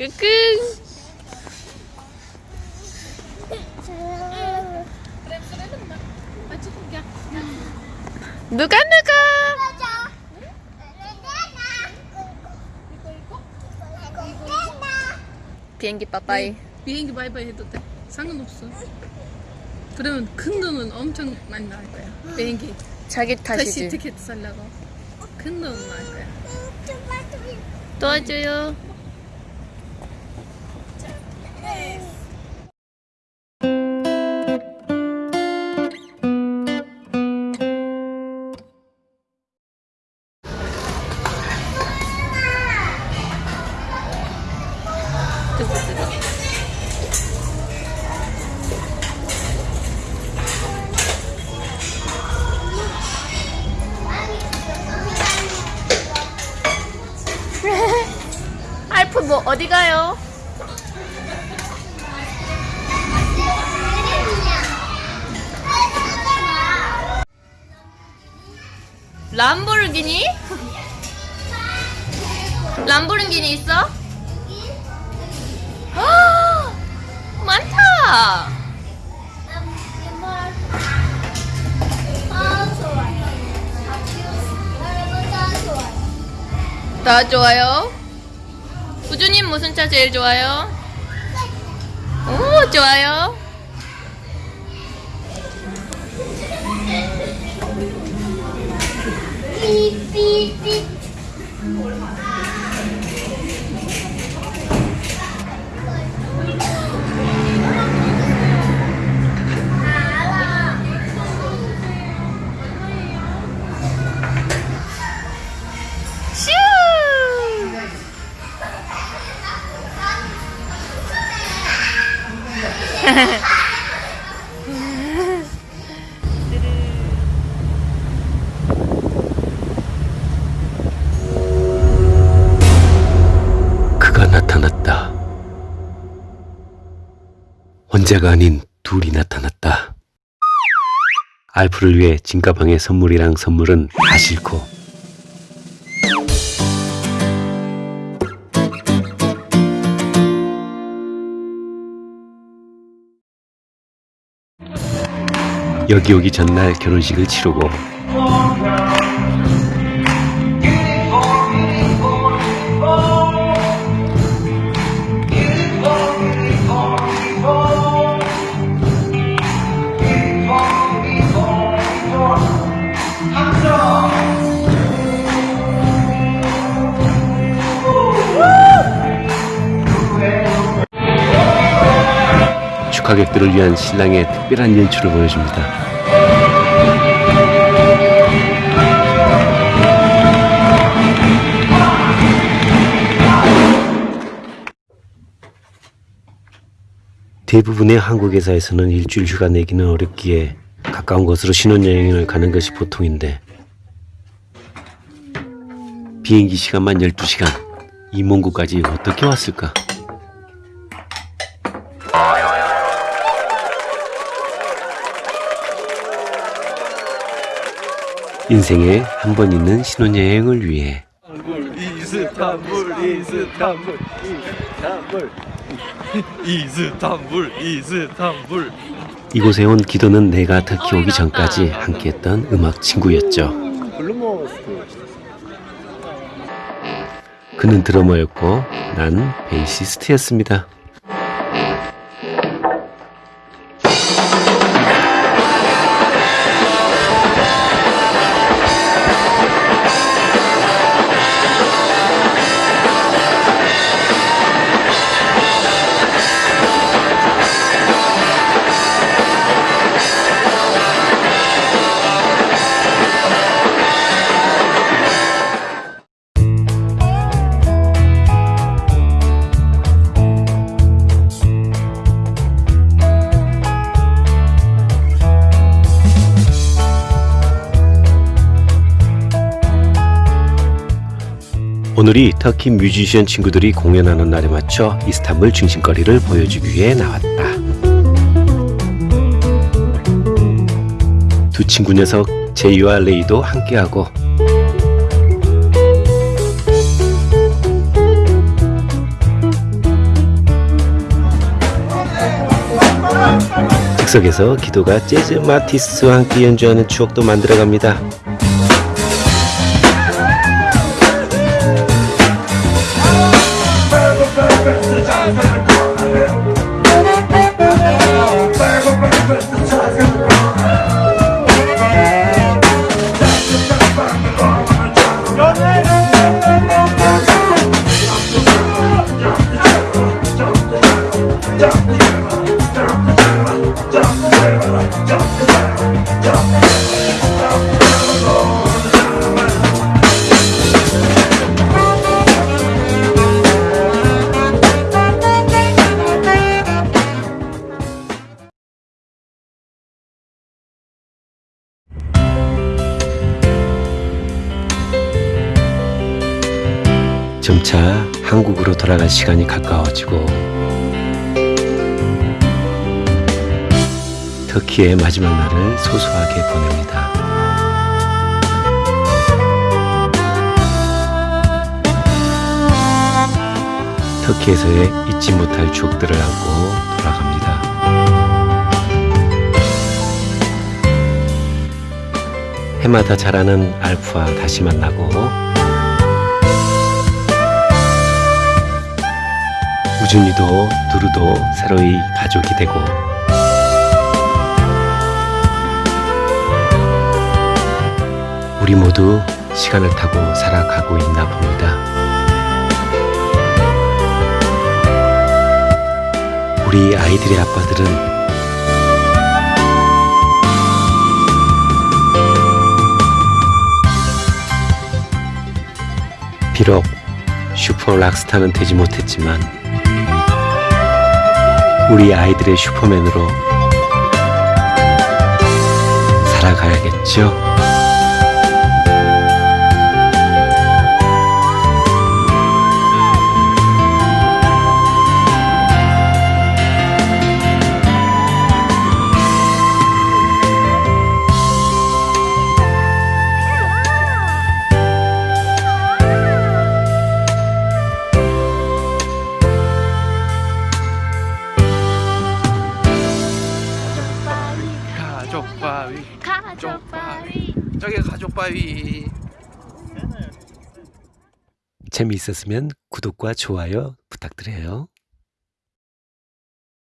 끙끙. 누가 누가? 비행기 빠빠이. 비행기 바이바이 해도 돼. 상관없어. 그러면 큰 돈은 엄청 많이 나올 거야. 비행기 자기 다시 탓이지. 티켓 살려고 큰 돈은 나올 거야. 도와줘요. 알프 뭐 어디 가요? 람보르기니? 람보르기니 있어? 아, 많다. 다 좋아요. 우주님 무슨 차 제일 좋아요? 오 좋아요. 슈! 혼자가 아닌 둘이 나타났다. 알프를 위해 진가방의 선물이랑 선물은 다 싫고 여기 오기 전날 결혼식을 치르고 축하객들을 위한 신랑의 특별한 연출을 보여줍니다. 대부분의 한국 회사에서는 일주일 휴가 내기는 어렵기에 가까운 곳으로 신혼여행을 가는 것이 보통인데 비행기 시간만 12시간 이 먼 곳까지 어떻게 왔을까? 인생에 한 번 있는 신혼여행을 위해 이스탄불 이스탄불 이스탄불 이스탄불 이스탄불 이곳에 온 기도는 내가 터키 오기 전까지 함께했던 음악 친구였죠. 그는 드러머였고 난 베이시스트였습니다. 오늘이 터키 뮤지션 친구들이 공연하는 날에 맞춰 이스탄불 중심거리를 보여주기 위해 나왔다. 두 친구 녀석 제이와 레이도 함께하고 즉석에서 기도가 재즈 마티스와 함께 연주하는 추억도 만들어갑니다. 점차 한국으로 돌아갈 시간이 가까워지고 터키의 마지막 날을 소소하게 보냅니다. 터키에서의 잊지 못할 추억들을 안고 돌아갑니다. 해마다 자라는 알프와 다시 만나고 우준이도 두루도 새로이 가족이 되고 우리 모두 시간을 타고 살아가고 있나 봅니다. 우리 아이들의 아빠들은 비록 슈퍼 락스타는 되지 못했지만 우리 아이들의 슈퍼맨으로 살아가야겠죠? 가족 바위. 저기 가족 바위. 재미있었으면 구독과 좋아요 부탁드려요.